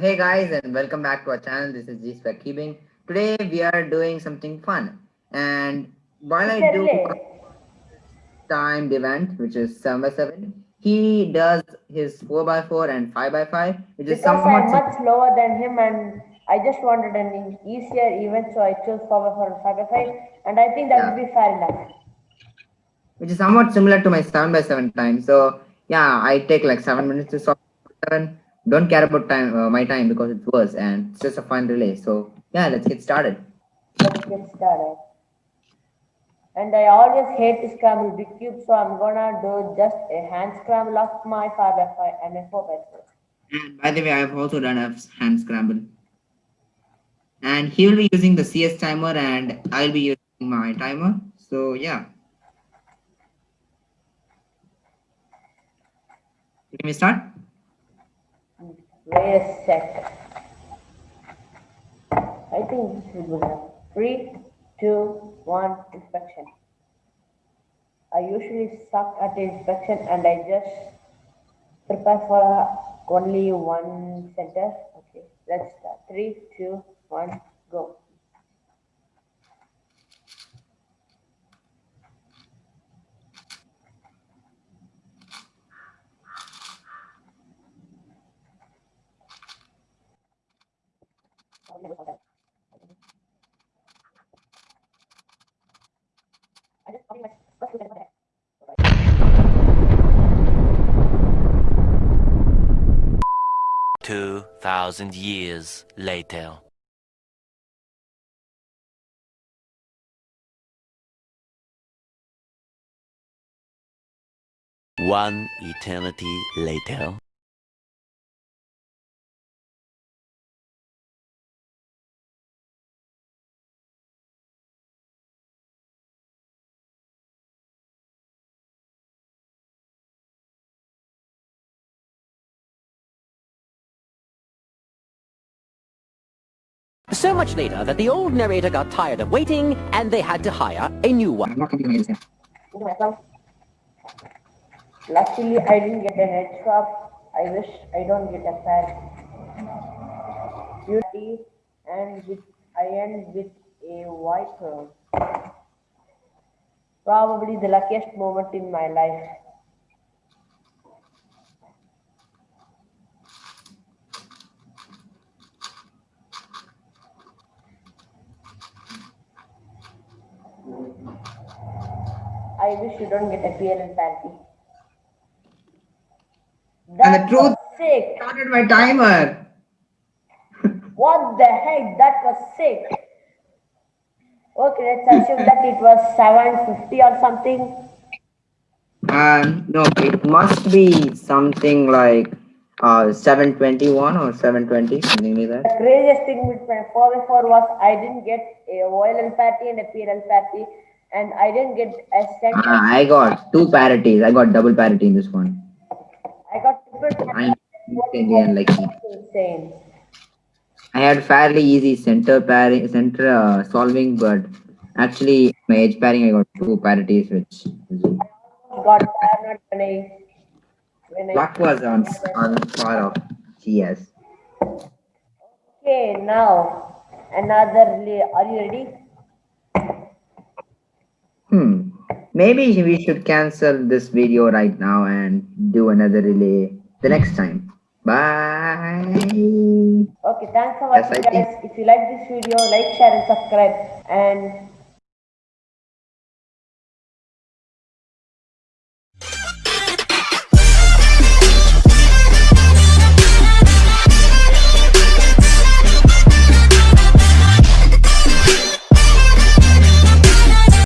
Hey guys and welcome back to our channel. This is G Spec Keeping. Today we are doing something fun. And while I do timed event, which is 7 by 7 he does his 4 by 4 and 5 by 5 which is somewhat I'm much lower than him and I just wanted an easier event, so I chose 4 by 4 and 5 by 5 and I think that Yeah. would be fair enough. which is somewhat similar to my 7 by 7 time. So yeah, I take like 7 minutes to solve 7. Don't care about time uh, my time because it's worse and it's just a fun relay. So yeah, let's get started. Let's get started. And I always hate to scramble big cubes, so I'm gonna do just a hand scramble of my 5 by 5 and a 4 by 4. And by the way, I've also done a hand scramble. And he will be using the CS timer and I'll be using my timer. So yeah. Can we start? A sec. I think this is good. Three, two, one, inspection. I usually suck at inspection and I just prepare for only one center. Okay, let's start. Three, two, one, go. Two thousand years later. One eternity later. So much later that the old narrator got tired of waiting and they had to hire a new one. I'm not completing this. Into myself. Luckily, I didn't get an edge swap. I wish I don't get a pair. Beauty and with I end with a white pearl. Probably the luckiest moment in my life. I wish you don't get a PLL parity. And the truth sick. started my timer. What the heck? That was sick. Okay, let's assume that it was 750 or something. Um, no, it must be something like uh 721 or 720, something like that The that. craziest thing with my 4x4 was I didn't get a and patty and a PLL parity, and I didn't get a cent. Uh, I got two parities. I got double parity in this one. I got triple I'm insanely unlucky. insane. I had fairly easy center pairing, center uh, solving, but actually my edge pairing I got two parities, which Got paranoid when I when I luck was on on part of GS. Okay, now another. Are you ready? Maybe we should cancel this video right now and do another relay the next time. Bye. Okay, thanks for Yes, watching, think- guys. If you like this video, like, share, and subscribe. And